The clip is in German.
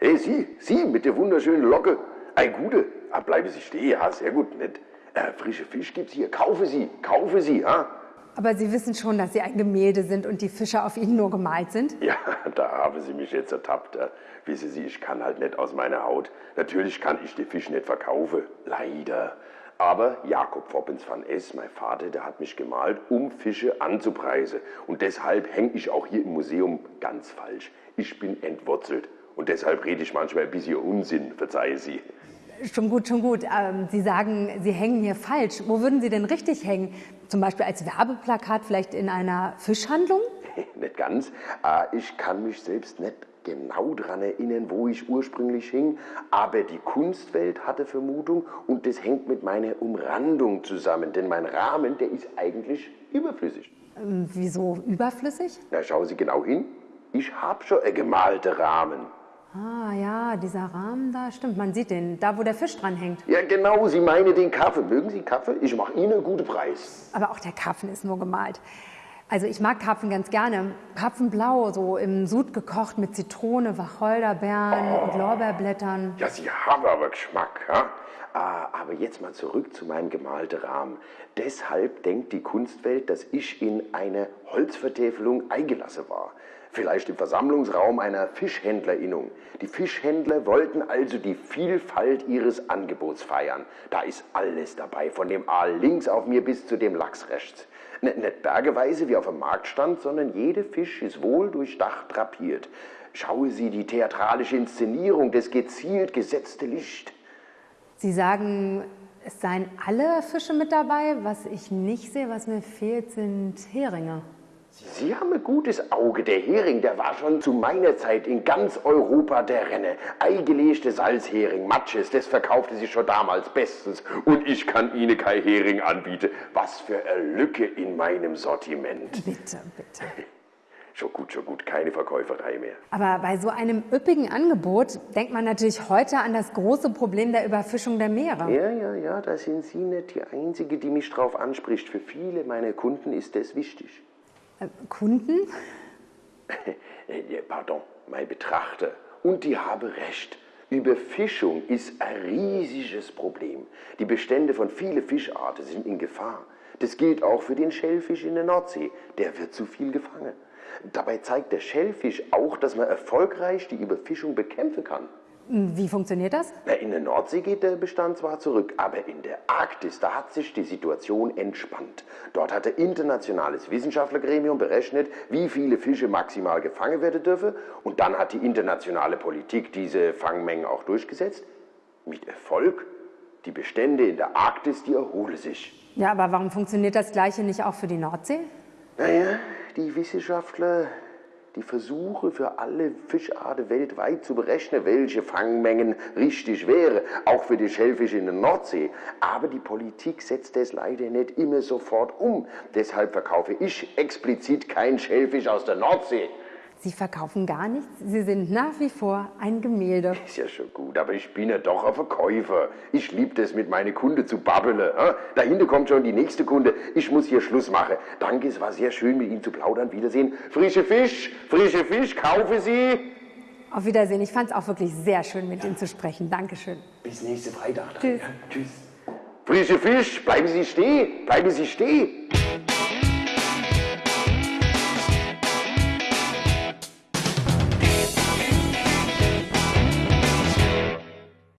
Hey, Sie, Sie mit der wunderschönen Locke. Ein Gute. Ah, bleiben Sie stehen. Ja, sehr gut, nett. Äh, frische Fisch gibt's hier. Kaufe Sie, kaufe Sie, ha? Aber Sie wissen schon, dass Sie ein Gemälde sind und die Fische auf Ihnen nur gemalt sind? Ja, da haben Sie mich jetzt ertappt. Äh. Wissen Sie, ich kann halt nicht aus meiner Haut. Natürlich kann ich den Fisch nicht verkaufen. Leider. Aber Jakob Foppens van S., mein Vater, der hat mich gemalt, um Fische anzupreisen. Und deshalb hänge ich auch hier im Museum ganz falsch. Ich bin entwurzelt. Und deshalb rede ich manchmal ein bisschen Unsinn, verzeihe Sie. Schon gut, schon gut. Ähm, Sie sagen, Sie hängen hier falsch. Wo würden Sie denn richtig hängen? Zum Beispiel als Werbeplakat, vielleicht in einer Fischhandlung? nicht ganz. Äh, ich kann mich selbst nicht genau daran erinnern, wo ich ursprünglich hing, aber die Kunstwelt hatte Vermutung und das hängt mit meiner Umrandung zusammen, denn mein Rahmen, der ist eigentlich überflüssig. Ähm, wieso überflüssig? Na, schauen Sie genau hin. Ich habe schon einen gemalten Rahmen. Ah ja, dieser Rahmen da, stimmt, man sieht den, da wo der Fisch dran hängt. Ja, genau, Sie meinen den Kaffee. Mögen Sie Kaffee? Ich mache Ihnen einen guten Preis. Aber auch der Karpfen ist nur gemalt. Also ich mag Karpfen ganz gerne. Karpfenblau, so im Sud gekocht mit Zitrone, Wacholderbeeren oh. und Lorbeerblättern. Ja, Sie haben aber Geschmack, ja? Ah, aber jetzt mal zurück zu meinem gemalten Rahmen. Deshalb denkt die Kunstwelt, dass ich in eine Holzvertäfelung eingelassen war vielleicht im Versammlungsraum einer Fischhändlerinnung. Die Fischhändler wollten also die Vielfalt ihres Angebots feiern. Da ist alles dabei, von dem Aal links auf mir bis zu dem Lachs rechts. Nicht bergeweise wie auf dem Marktstand, sondern jeder Fisch ist wohl durchdacht drapiert. Schaue Sie die theatralische Inszenierung, das gezielt gesetzte Licht. Sie sagen, es seien alle Fische mit dabei. Was ich nicht sehe, was mir fehlt, sind Heringe. Sie haben ein gutes Auge. Der Hering, der war schon zu meiner Zeit in ganz Europa der Renne. Eigelegte Salzhering, Matches, das verkaufte sie schon damals bestens. Und ich kann Ihnen kein Hering anbieten. Was für eine Lücke in meinem Sortiment. Bitte, bitte. Schon gut, schon gut, keine Verkäuferei mehr. Aber bei so einem üppigen Angebot denkt man natürlich heute an das große Problem der Überfischung der Meere. Ja, ja, ja, da sind Sie nicht die Einzige, die mich drauf anspricht. Für viele meiner Kunden ist das wichtig. Äh, Kunden? Pardon, mein Betrachter. Und die habe recht. Überfischung ist ein riesiges Problem. Die Bestände von vielen Fischarten sind in Gefahr. Das gilt auch für den Schellfisch in der Nordsee. Der wird zu viel gefangen. Dabei zeigt der Schellfisch auch, dass man erfolgreich die Überfischung bekämpfen kann. Wie funktioniert das? In der Nordsee geht der Bestand zwar zurück, aber in der Arktis, da hat sich die Situation entspannt. Dort hat ein internationales Wissenschaftlergremium berechnet, wie viele Fische maximal gefangen werden dürfen. Und dann hat die internationale Politik diese Fangmengen auch durchgesetzt. Mit Erfolg. Die Bestände in der Arktis, die erholen sich. Ja, aber warum funktioniert das Gleiche nicht auch für die Nordsee? Naja, die Wissenschaftler die Versuche für alle Fischarten weltweit zu berechnen, welche Fangmengen richtig wäre, auch für die Schellfische in der Nordsee. Aber die Politik setzt es leider nicht immer sofort um. Deshalb verkaufe ich explizit keinen Schellfisch aus der Nordsee. Sie verkaufen gar nichts. Sie sind nach wie vor ein Gemälde. Ist ja schon gut, aber ich bin ja doch ein Verkäufer. Ich liebe es, mit meinen Kunden zu babbeln. Dahinter kommt schon die nächste Kunde. Ich muss hier Schluss machen. Danke, es war sehr schön, mit Ihnen zu plaudern. Wiedersehen. Frische Fisch, frische Fisch, kaufe Sie. Auf Wiedersehen. Ich fand es auch wirklich sehr schön, mit ja. Ihnen zu sprechen. Dankeschön. Bis nächste Freitag. Tschüss. Ja, tschüss. Frische Fisch, bleiben Sie stehen. Bleiben Sie stehen.